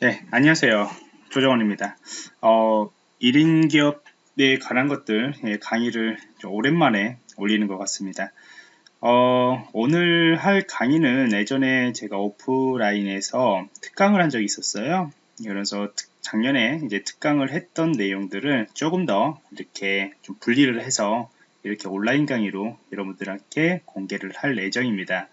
네, 안녕하세요. 조정원입니다. 어, 1인 기업에 관한 것들 예, 강의를 오랜만에 올리는 것 같습니다. 어, 오늘 할 강의는 예전에 제가 오프라인에서 특강을 한 적이 있었어요. 그래서 작년에 이제 특강을 했던 내용들을 조금 더 이렇게 좀 분리를 해서 이렇게 온라인 강의로 여러분들께 공개를 할 예정입니다.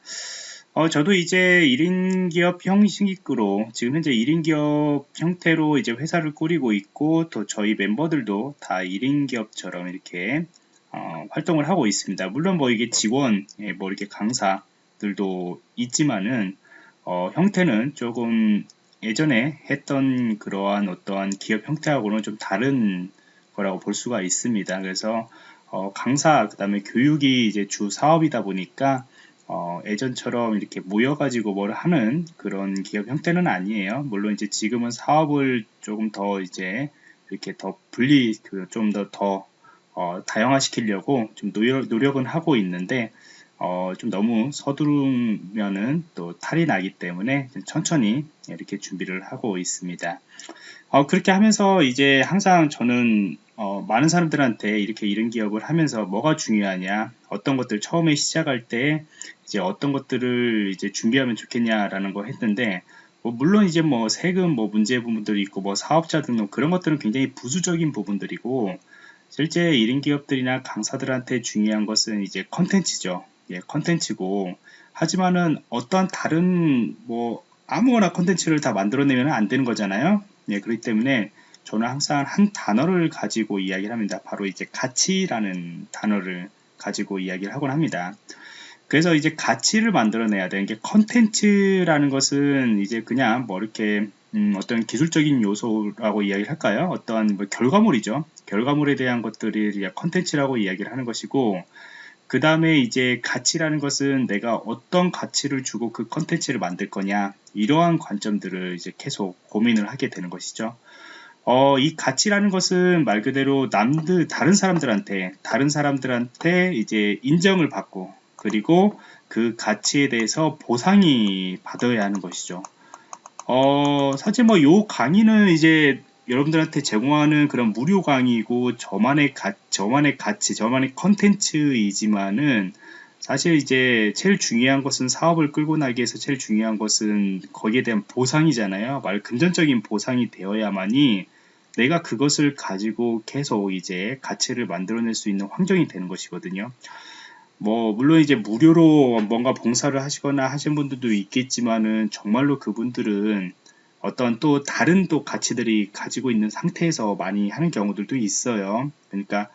어, 저도 이제 1인 기업 형식으로 지금 현재 1인 기업 형태로 이제 회사를 꾸리고 있고 또 저희 멤버들도 다 1인 기업처럼 이렇게 어, 활동을 하고 있습니다. 물론 뭐 이게 직원, 예, 뭐 이렇게 강사들도 있지만은 어, 형태는 조금 예전에 했던 그러한 어떠한 기업 형태하고는 좀 다른 거라고 볼 수가 있습니다. 그래서 어, 강사 그 다음에 교육이 이제 주 사업이다 보니까 어, 예전처럼 이렇게 모여가지고 뭘 하는 그런 기업 형태는 아니에요. 물론 이제 지금은 사업을 조금 더 이제 이렇게 더 분리, 그좀더 더, 어, 다양화시키려고 좀 노력, 노력 은 하고 있는데, 어, 좀 너무 서두르면은 또 탈이 나기 때문에 천천히 이렇게 준비를 하고 있습니다. 어, 그렇게 하면서 이제 항상 저는 어, 많은 사람들한테 이렇게 이런 기업을 하면서 뭐가 중요하냐, 어떤 것들 처음에 시작할 때 이제 어떤 것들을 이제 준비하면 좋겠냐라는 거 했는데, 뭐 물론 이제 뭐 세금 뭐 문제 부분들이 있고 뭐 사업자 등록 그런 것들은 굉장히 부수적인 부분들이고 실제 1인 기업들이나 강사들한테 중요한 것은 이제 컨텐츠죠. 예, 컨텐츠고 하지만은 어떠한 다른 뭐 아무거나 컨텐츠를 다 만들어내면 안 되는 거잖아요. 예, 그렇기 때문에 저는 항상 한 단어를 가지고 이야기를 합니다. 바로 이제 가치라는 단어를 가지고 이야기를 하곤 합니다. 그래서 이제 가치를 만들어내야 되는 게 컨텐츠라는 것은 이제 그냥 뭐 이렇게 음 어떤 기술적인 요소라고 이야기를 할까요? 어떠한 뭐 결과물이죠. 결과물에 대한 것들이 컨텐츠라고 이야기를 하는 것이고 그 다음에 이제 가치라는 것은 내가 어떤 가치를 주고 그 컨텐츠를 만들 거냐 이러한 관점들을 이제 계속 고민을 하게 되는 것이죠. 어, 이 가치라는 것은 말 그대로 남들 다른 사람들한테 다른 사람들한테 이제 인정을 받고 그리고 그 가치에 대해서 보상이 받아야 하는 것이죠. 어, 사실 뭐 요 강의는 이제 여러분들한테 제공하는 그런 무료 강의고 저만의 가, 저만의 가치, 저만의 컨텐츠이지만은 사실 이제 제일 중요한 것은 사업을 끌고 나기 위해서 제일 중요한 것은 거기에 대한 보상이잖아요. 말 금전적인 보상이 되어야만이 내가 그것을 가지고 계속 이제 가치를 만들어낼 수 있는 환경이 되는 것이거든요. 뭐 물론 이제 무료로 뭔가 봉사를 하시거나 하신 분들도 있겠지만은 정말로 그분들은 어떤 또 다른 또 가치들이 가지고 있는 상태에서 많이 하는 경우들도 있어요. 그러니까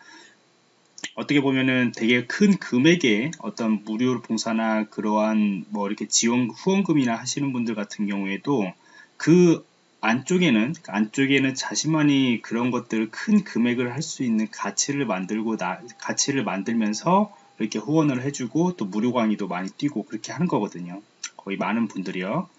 어떻게 보면은 되게 큰 금액의 어떤 무료 봉사나 그러한 뭐 이렇게 지원 후원금이나 하시는 분들 같은 경우에도 그 안쪽에는 안쪽에는 자신만이 그런 것들을 큰 금액을 할 수 있는 가치를 만들고 나 가치를 만들면서 이렇게 후원을 해주고 또 무료 강의도 많이 뛰고 그렇게 하는 거거든요. 거의 많은 분들이요.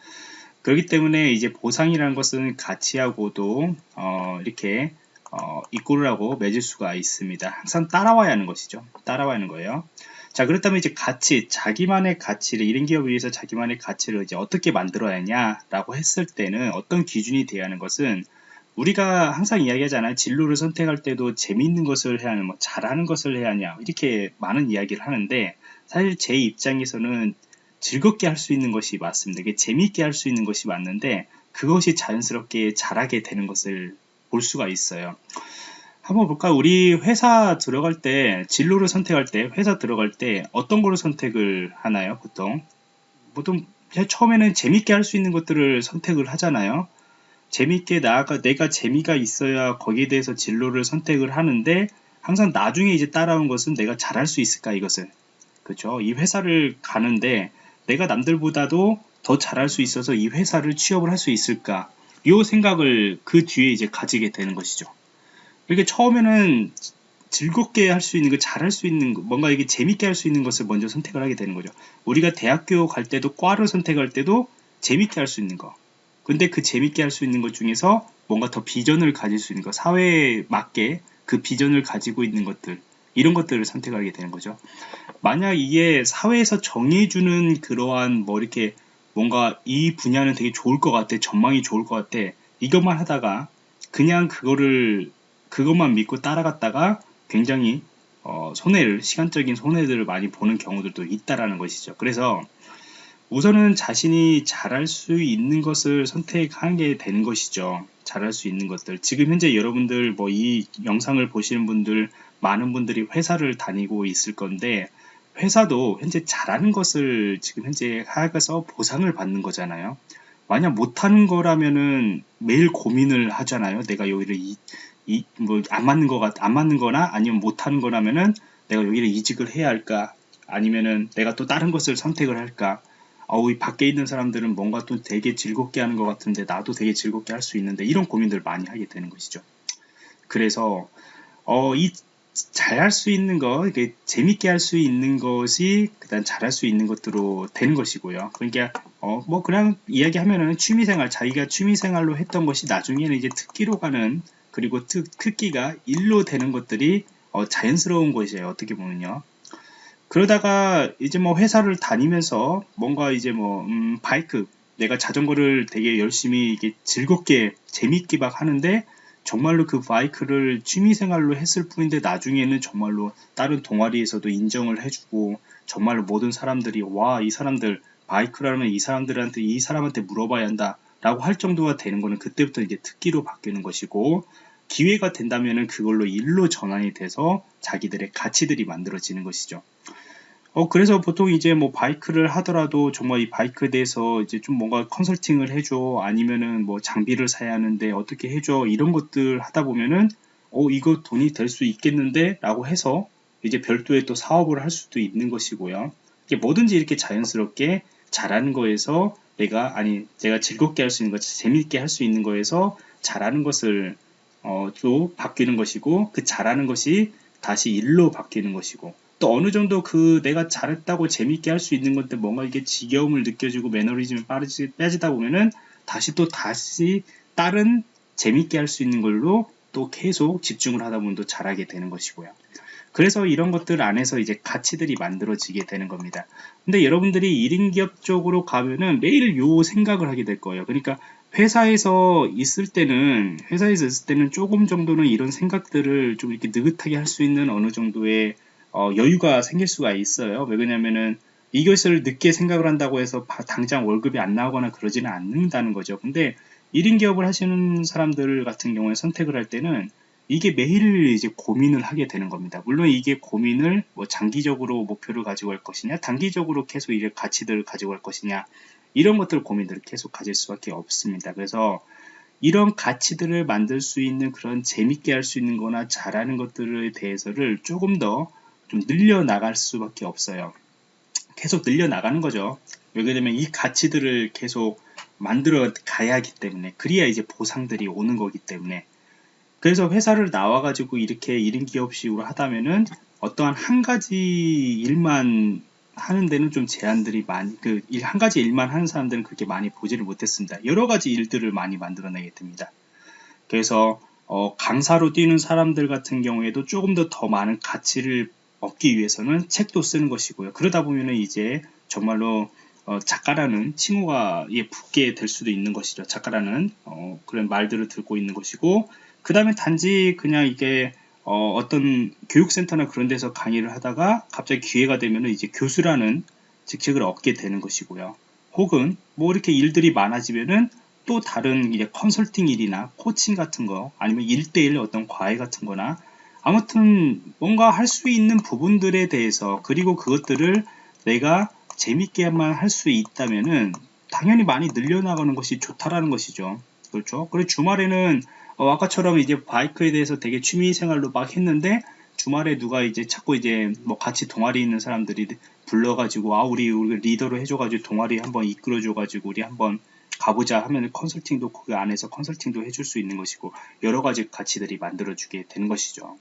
그렇기 때문에 이제 보상이라는 것은 가치하고도 어, 이렇게 어, 이꼴을 하고 맺을 수가 있습니다. 항상 따라와야 하는 것이죠. 따라와야 하는 거예요. 자, 그렇다면 이제 가치, 자기만의 가치를, 이런 기업을 위해서 자기만의 가치를 이제 어떻게 만들어야 하냐라고 했을 때는 어떤 기준이 돼야 하는 것은 우리가 항상 이야기하잖아요. 진로를 선택할 때도 재미있는 것을 해야 하냐, 뭐 잘하는 것을 해야 하냐, 이렇게 많은 이야기를 하는데 사실 제 입장에서는 즐겁게 할 수 있는 것이 맞습니다. 재미있게 할 수 있는 것이 맞는데 그것이 자연스럽게 잘하게 되는 것을 볼 수가 있어요. 한번 볼까요? 우리 회사 들어갈 때 진로를 선택할 때 회사 들어갈 때 어떤 거를 선택을 하나요? 보통 보통 처음에는 재밌게 할 수 있는 것들을 선택을 하잖아요. 재밌게 나아가 내가 재미가 있어야 거기에 대해서 진로를 선택을 하는데 항상 나중에 이제 따라온 것은 내가 잘할 수 있을까 이것을 그렇죠. 이 회사를 가는데 내가 남들보다도 더 잘할 수 있어서 이 회사를 취업을 할 수 있을까 이 생각을 그 뒤에 이제 가지게 되는 것이죠. 이렇게 처음에는 즐겁게 할 수 있는 거, 잘할 수 있는 거, 뭔가 이게 재밌게 할 수 있는 것을 먼저 선택을 하게 되는 거죠. 우리가 대학교 갈 때도 과를 선택할 때도 재밌게 할 수 있는 거. 근데 그 재밌게 할 수 있는 것 중에서 뭔가 더 비전을 가질 수 있는 거, 사회에 맞게 그 비전을 가지고 있는 것들, 이런 것들을 선택하게 되는 거죠. 만약 이게 사회에서 정해주는 그러한 뭐 이렇게 뭔가 이 분야는 되게 좋을 것 같아, 전망이 좋을 것 같아, 이것만 하다가 그냥 그거를 그것만 믿고 따라갔다가 굉장히 어, 손해를 시간적인 손해들을 많이 보는 경우들도 있다라는 것이죠. 그래서 우선은 자신이 잘할 수 있는 것을 선택하게 되는 것이죠. 잘할 수 있는 것들. 지금 현재 여러분들 뭐 이 영상을 보시는 분들 많은 분들이 회사를 다니고 있을 건데 회사도 현재 잘하는 것을 지금 현재 하여서 보상을 받는 거잖아요. 만약 못하는 거라면은 매일 고민을 하잖아요. 내가 여기를 이, 이, 뭐, 안 맞는 거가, 안 맞는 거나 아니면 못하는 거라면은 내가 여기를 이직을 해야 할까? 아니면은 내가 또 다른 것을 선택을 할까? 어우, 이 밖에 있는 사람들은 뭔가 또 되게 즐겁게 하는 것 같은데 나도 되게 즐겁게 할 수 있는데 이런 고민들을 많이 하게 되는 것이죠. 그래서, 어, 이 잘할 수 있는 거, 이게 재밌게 할 수 있는 것이 그다음 잘할 수 있는 것으로 되는 것이고요. 그러니까 어, 뭐 그냥 이야기하면은 취미생활, 자기가 취미생활로 했던 것이 나중에는 이제 특기로 가는 그리고 특, 특기가 일로 되는 것들이 어, 자연스러운 것이에요. 어떻게 보면요. 그러다가 이제 뭐 회사를 다니면서 뭔가 이제 뭐 음, 바이크 내가 자전거를 되게 열심히 이게 즐겁게 재밌게 막 하는데 정말로 그 바이크를 취미생활로 했을 뿐인데 나중에는 정말로 다른 동아리에서도 인정을 해주고 정말로 모든 사람들이 와 이 사람들 바이크라면 이 사람들한테 이 사람한테 물어봐야 한다 라고 할 정도가 되는 거는 그때부터 이제 특기로 바뀌는 것이고 기회가 된다면은 그걸로 일로 전환이 돼서 자기들의 가치들이 만들어지는 것이죠. 어, 그래서 보통 이제 뭐 바이크를 하더라도 정말 이 바이크에 대해서 이제 좀 뭔가 컨설팅을 해줘. 아니면은 뭐 장비를 사야 하는데 어떻게 해줘. 이런 것들 하다 보면은 어, 이거 돈이 될 수 있겠는데? 라고 해서 이제 별도의 또 사업을 할 수도 있는 것이고요. 이게 뭐든지 이렇게 자연스럽게 잘하는 거에서 내가, 아니, 내가 즐겁게 할 수 있는 것, 재밌게 할 수 있는 거에서 잘하는 것을, 어, 또 바뀌는 것이고, 그 잘하는 것이 다시 일로 바뀌는 것이고, 또 어느 정도 그 내가 잘했다고 재밌게 할 수 있는 건데 뭔가 이게 지겨움을 느껴지고 매너리즘이 빠르지, 빼지다 보면은 다시 또 다시 다른 재밌게 할 수 있는 걸로 또 계속 집중을 하다 보면 또 잘하게 되는 것이고요. 그래서 이런 것들 안에서 이제 가치들이 만들어지게 되는 겁니다. 근데 여러분들이 1인 기업 쪽으로 가면은 매일 요 생각을 하게 될 거예요. 그러니까 회사에서 있을 때는 회사에서 있을 때는 조금 정도는 이런 생각들을 좀 이렇게 느긋하게 할 수 있는 어느 정도의 어, 여유가 생길 수가 있어요. 왜 그러냐면은 이것을 늦게 생각을 한다고 해서 당장 월급이 안 나오거나 그러지는 않는다는 거죠. 근데 1인 기업을 하시는 사람들 같은 경우에 선택을 할 때는 이게 매일 이제 고민을 하게 되는 겁니다. 물론 이게 고민을 뭐 장기적으로 목표를 가지고 할 것이냐, 단기적으로 계속 이제 가치들을 가지고 할 것이냐, 이런 것들 고민들을 계속 가질 수밖에 없습니다. 그래서 이런 가치들을 만들 수 있는 그런 재밌게 할 수 있는 거나 잘하는 것들에 대해서를 조금 더 좀 늘려나갈 수밖에 없어요. 계속 늘려나가는 거죠. 왜냐면 그러이 가치들을 계속 만들어 가야 하기 때문에 그래야 이제 보상들이 오는 거기 때문에 그래서 회사를 나와 가지고 이렇게 1인 기업식으로 하다면은 어떠한 한 가지 일만 하는 데는 좀 제한들이 많이 그 한 가지 일만 하는 사람들은 그렇게 많이 보지를 못했습니다. 여러 가지 일들을 많이 만들어내게 됩니다. 그래서 어, 강사로 뛰는 사람들 같은 경우에도 조금 더 더 많은 가치를 얻기 위해서는 책도 쓰는 것이고요. 그러다 보면은 이제 정말로 어, 작가라는 칭호가 예, 붙게 될 수도 있는 것이죠. 작가라는 어, 그런 말들을 듣고 있는 것이고 그 다음에 단지 그냥 이게 어, 떤 교육센터나 그런 데서 강의를 하다가 갑자기 기회가 되면은 이제 교수라는 직책을 얻게 되는 것이고요. 혹은 뭐 이렇게 일들이 많아지면은 또 다른 이제 컨설팅 일이나 코칭 같은 거 아니면 일대일 어떤 과외 같은 거나 아무튼 뭔가 할 수 있는 부분들에 대해서 그리고 그것들을 내가 재밌게만 할 수 있다면은 당연히 많이 늘려나가는 것이 좋다라는 것이죠. 그렇죠. 그리고 주말에는 어, 아까처럼 이제 바이크에 대해서 되게 취미 생활로 막 했는데 주말에 누가 이제 자꾸 이제 뭐 같이 동아리 있는 사람들이 불러가지고 아 우리 우리 리더로 해줘가지고 동아리 한번 이끌어줘가지고 우리 한번 가보자 하면 컨설팅도 그 안에서 컨설팅도 해줄 수 있는 것이고 여러 가지 가치들이 만들어주게 되는 것이죠.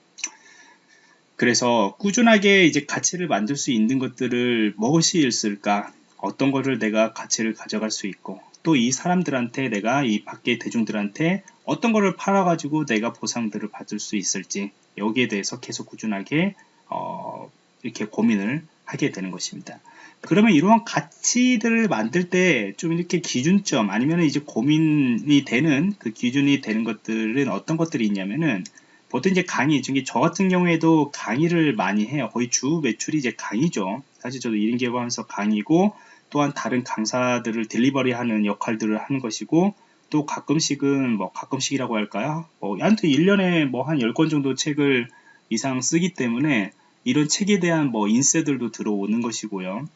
그래서 꾸준하게 이제 가치를 만들 수 있는 것들을 무엇이 있을까? 어떤 거를 내가 가치를 가져갈 수 있고 또 이 사람들한테 내가 이 밖에 대중들한테 어떤 거를 팔아가지고 내가 보상들을 받을 수 있을지 여기에 대해서 계속 꾸준하게 어, 이렇게 고민을 하게 되는 것입니다. 그러면 이러한 가치들을 만들 때 좀 이렇게 기준점 아니면 이제 고민이 되는 그 기준이 되는 것들은 어떤 것들이 있냐면은 보통 이제 강의 중에 저 같은 경우에도 강의를 많이 해요. 거의 주 매출이 이제 강의죠. 사실 저도 1인 개발하면서 강의고 또한 다른 강사들을 딜리버리 하는 역할들을 하는 것이고 또 가끔씩은 뭐 가끔씩이라고 할까요? 뭐 아무튼 1년에 뭐 한 10권 정도 책을 이상 쓰기 때문에 이런 책에 대한 뭐 인쇄들도 들어오는 것이고요.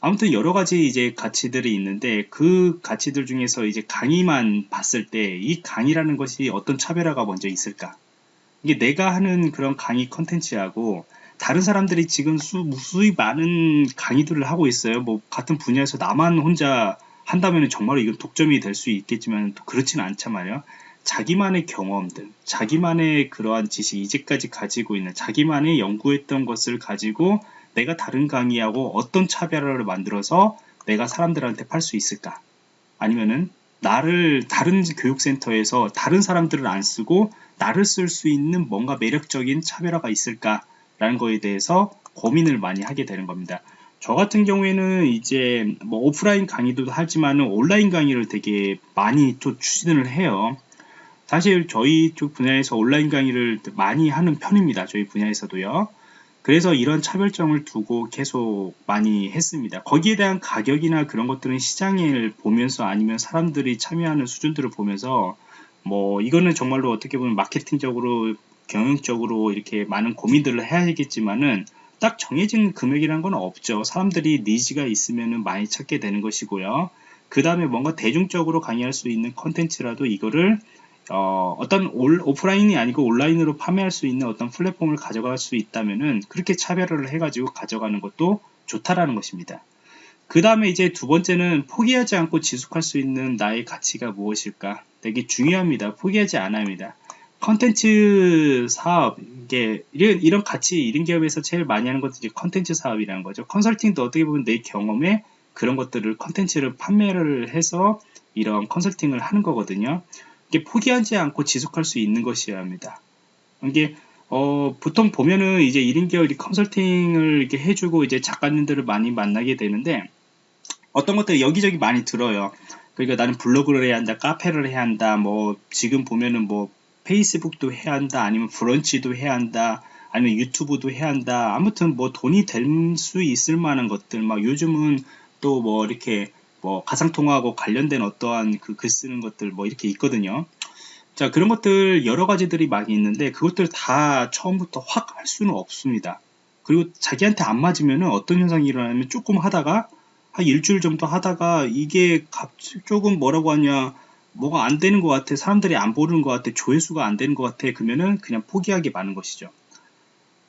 아무튼 여러 가지 이제 가치들이 있는데 그 가치들 중에서 이제 강의만 봤을 때 이 강의라는 것이 어떤 차별화가 먼저 있을까? 이게 내가 하는 그런 강의 컨텐츠하고 다른 사람들이 지금 수, 무수히 많은 강의들을 하고 있어요. 뭐 같은 분야에서 나만 혼자 한다면 정말 이건 독점이 될 수 있겠지만 또 않단 말이에요. 자기만의 경험들, 자기만의 그러한 지식, 이제까지 가지고 있는 자기만의 연구했던 것을 가지고 내가 다른 강의하고 어떤 차별화를 만들어서 내가 사람들한테 팔 수 있을까? 아니면은 나를 다른 교육센터에서 다른 사람들을 안 쓰고 나를 쓸 수 있는 뭔가 매력적인 차별화가 있을까 라는 거에 대해서 고민을 많이 하게 되는 겁니다. 저 같은 경우에는 이제 뭐 오프라인 강의도 하지만 온라인 강의를 되게 많이 또 추진을 해요. 사실 저희 쪽 분야에서 온라인 강의를 많이 하는 편입니다. 저희 분야에서도요. 그래서 이런 차별점을 두고 계속 많이 했습니다. 거기에 대한 가격이나 그런 것들은 시장을 보면서 아니면 사람들이 참여하는 수준들을 보면서 뭐 이거는 정말로 어떻게 보면 마케팅적으로 경영적으로 이렇게 많은 고민들을 해야겠지만은 딱 정해진 금액이라는 건 없죠. 사람들이 니즈가 있으면 많이 찾게 되는 것이고요. 그 다음에 뭔가 대중적으로 강의할 수 있는 컨텐츠라도 이거를 어, 떤 오프라인이 아니고 온라인으로 판매할 수 있는 어떤 플랫폼을 가져갈 수 있다면은 그렇게 차별화를 해가지고 가져가는 것도 좋다라는 것입니다. 그 다음에 이제 두 번째는 포기하지 않고 지속할 수 있는 나의 가치가 무엇일까? 되게 중요합니다. 포기하지 않아야 합니다. 컨텐츠 사업, 이게 이런, 이런 가치, 이런 기업에서 제일 많이 하는 것도 이제 컨텐츠 사업이라는 거죠. 컨설팅도 어떻게 보면 내 경험에 그런 것들을 컨텐츠를 판매를 해서 이런 컨설팅을 하는 거거든요. 포기하지 않고 지속할 수 있는 것이어야 합니다. 이게 어, 보통 보면은 이제 1인 계열 컨설팅을 이렇게 해주고 이제 작가님들을 많이 만나게 되는데 어떤 것들이 여기저기 많이 들어요. 그러니까 나는 블로그를 해야 한다, 카페를 해야 한다, 뭐 지금 보면은 뭐 페이스북도 해야 한다, 아니면 브런치도 해야 한다, 아니면 유튜브도 해야 한다. 아무튼 뭐 돈이 될 수 있을 만한 것들, 막 요즘은 또 뭐 이렇게 뭐 가상통화하고 관련된 어떠한 그 글 쓰는 것들 뭐 이렇게 있거든요. 자 그런 것들 여러 가지들이 많이 있는데 그것들 다 처음부터 확 할 수는 없습니다. 그리고 자기한테 안 맞으면은 어떤 현상이 일어나면 조금 하다가 한 일주일 정도 하다가 이게 조금 뭐라고 하냐 뭐가 안 되는 것 같아 사람들이 안 보는 것 같아 조회수가 안 되는 것 같아 그러면은 그냥 포기하기 많은 것이죠.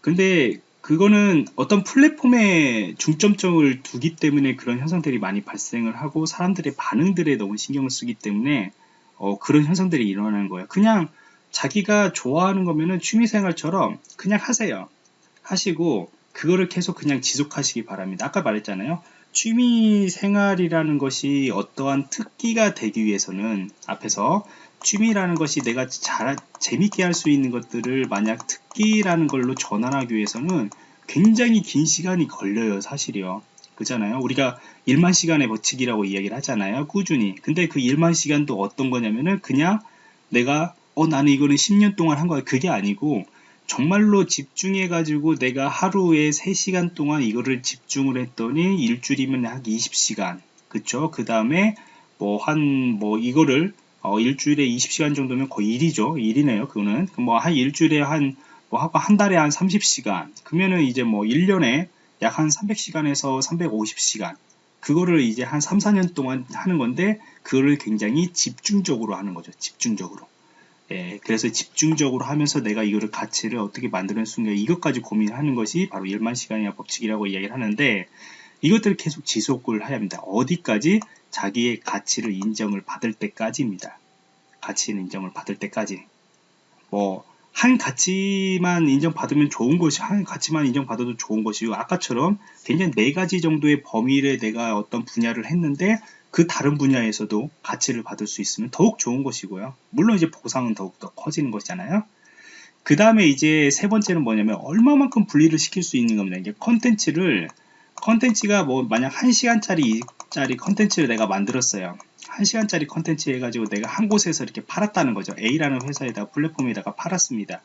근데 그거는 어떤 플랫폼에 중점점을 두기 때문에 그런 현상들이 많이 발생을 하고 사람들의 반응들에 너무 신경을 쓰기 때문에 어, 그런 현상들이 일어나는 거예요. 그냥 자기가 좋아하는 거면은 취미생활처럼 그냥 하세요. 하시고 그거를 계속 그냥 지속하시기 바랍니다. 아까 말했잖아요. 취미생활이라는 것이 어떠한 특기가 되기 위해서는 앞에서 취미라는 것이 내가 잘 재밌게 할 수 있는 것들을 만약 특기라는 걸로 전환하기 위해서는 굉장히 긴 시간이 걸려요 사실이요. 그잖아요? 우리가 1만 시간의 버치기라고 이야기를 하잖아요 꾸준히. 근데 그 1만 시간도 어떤 거냐면은 그냥 내가 어 나는 이거는 10년 동안 한 거야. 그게 아니고 정말로 집중해 가지고 내가 하루에 3시간 동안 이거를 집중을 했더니 일주일이면 한 20시간. 그쵸? 그 다음에 뭐 한뭐 뭐 이거를 어, 일주일에 20시간 정도면 거의 일이죠. 일이네요. 그거는. 뭐 한 일주일에 한, 뭐 한 달에 한 30시간. 그러면은 이제 뭐 1년에 약 한 300시간에서 350시간. 그거를 이제 한 3, 4년 동안 하는 건데, 그거를 굉장히 집중적으로 하는 거죠. 집중적으로. 예, 그래서 집중적으로 하면서 내가 이거를 가치를 어떻게 만드는 순간 이것까지 고민하는 것이 바로 1만 시간이나 법칙이라고 이야기를 하는데, 이것들을 계속 지속을 해야 합니다. 어디까지? 자기의 가치를 인정을 받을 때까지입니다. 가치 인정을 받을 때까지. 뭐, 한 가치만 인정받으면 좋은 것이, 한 가치만 인정받아도 좋은 것이고, 아까처럼 굉장히 네 가지 정도의 범위를 내가 어떤 분야를 했는데, 그 다른 분야에서도 가치를 받을 수 있으면 더욱 좋은 것이고요. 물론 이제 보상은 더욱더 커지는 것이잖아요. 그 다음에 이제 세 번째는 뭐냐면, 얼마만큼 분리를 시킬 수 있는 겁니다. 이게 컨텐츠를 컨텐츠가 뭐 만약 1시간짜리 짜리 컨텐츠를 내가 만들었어요. 1시간짜리 컨텐츠 해가지고 내가 한 곳에서 이렇게 팔았다는 거죠. A라는 회사에다가 플랫폼에다가 팔았습니다.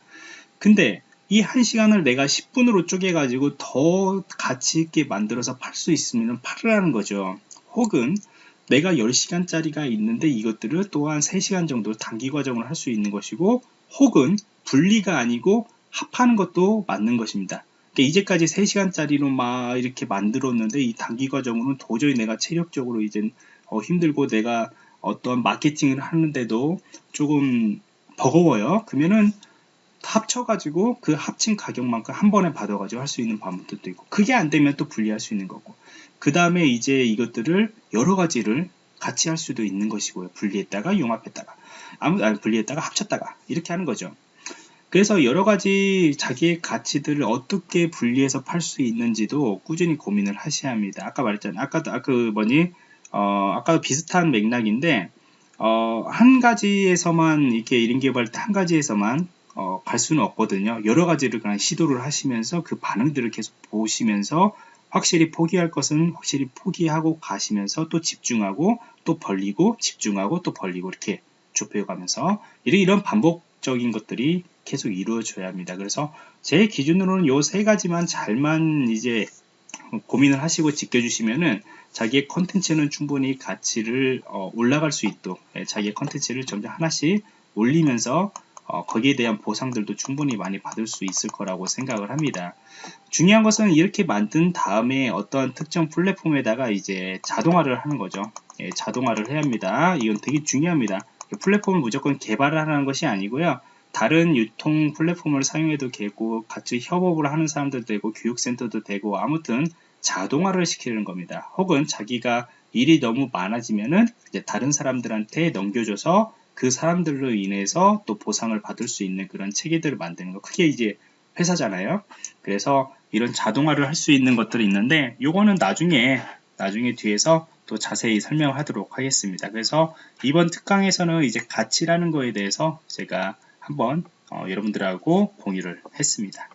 근데 이 1시간을 내가 10분으로 쪼개가지고 더 가치 있게 만들어서 팔 수 있으면 팔으라는 거죠. 혹은 내가 10시간짜리가 있는데 이것들을 또한 3시간 정도 단기 과정을 할 수 있는 것이고 혹은 분리가 아니고 합하는 것도 맞는 것입니다. 그러니까 이제까지 3시간짜리로 막 이렇게 만들었는데 이 단기 과정으로는 도저히 내가 체력적으로 이제 어 힘들고 내가 어떤 마케팅을 하는데도 조금 버거워요. 그러면은 합쳐가지고 그 합친 가격만큼 한 번에 받아가지고 할 수 있는 방법도 있고 그게 안 되면 또 분리할 수 있는 거고 그 다음에 이제 이것들을 여러 가지를 같이 할 수도 있는 것이고요. 분리했다가 융합했다가 아무 아니 분리했다가 합쳤다가 이렇게 하는 거죠. 그래서 여러 가지 자기의 가치들을 어떻게 분리해서 팔 수 있는지도 꾸준히 고민을 하셔야 합니다. 아까 말했잖아요. 아까도 아까 그 뭐니 어 아까도 비슷한 맥락인데 어, 한 가지에서만 이렇게 1인 개발 때한 가지에서만 어, 갈 수는 없거든요. 여러 가지를 그냥 시도를 하시면서 그 반응들을 계속 보시면서 확실히 포기할 것은 확실히 포기하고 가시면서 또 집중하고 또 벌리고 집중하고 또 벌리고 이렇게 좁혀가면서 이런 반복 적인 것들이 계속 이루어져야 합니다. 그래서 제 기준으로는 요 세 가지만 잘만 이제 고민을 하시고 지켜주시면은 자기의 컨텐츠는 충분히 가치를 어, 올라갈 수 있도록 예, 자기의 컨텐츠를 점점 하나씩 올리면서 어, 거기에 대한 보상들도 충분히 많이 받을 수 있을 거라고 생각을 합니다. 중요한 것은 이렇게 만든 다음에 어떤 특정 플랫폼에다가 이제 자동화를 하는 거죠. 예, 자동화를 해야 합니다. 이건 되게 중요합니다. 플랫폼을 무조건 개발을 하는 것이 아니고요. 다른 유통 플랫폼을 사용해도 되고 같이 협업을 하는 사람들도 되고 교육센터도 되고 아무튼 자동화를 시키는 겁니다. 혹은 자기가 일이 너무 많아지면은 이제 다른 사람들한테 넘겨줘서 그 사람들로 인해서 또 보상을 받을 수 있는 그런 체계들을 만드는 거. 그게 이제 회사잖아요. 그래서 이런 자동화를 할 수 있는 것들이 있는데 요거는 나중에 나중에 뒤에서 또 자세히 설명하도록 하겠습니다. 그래서 이번 특강에서는 이제 가치라는 거에 대해서 제가 한번 어, 여러분들하고 공유를 했습니다.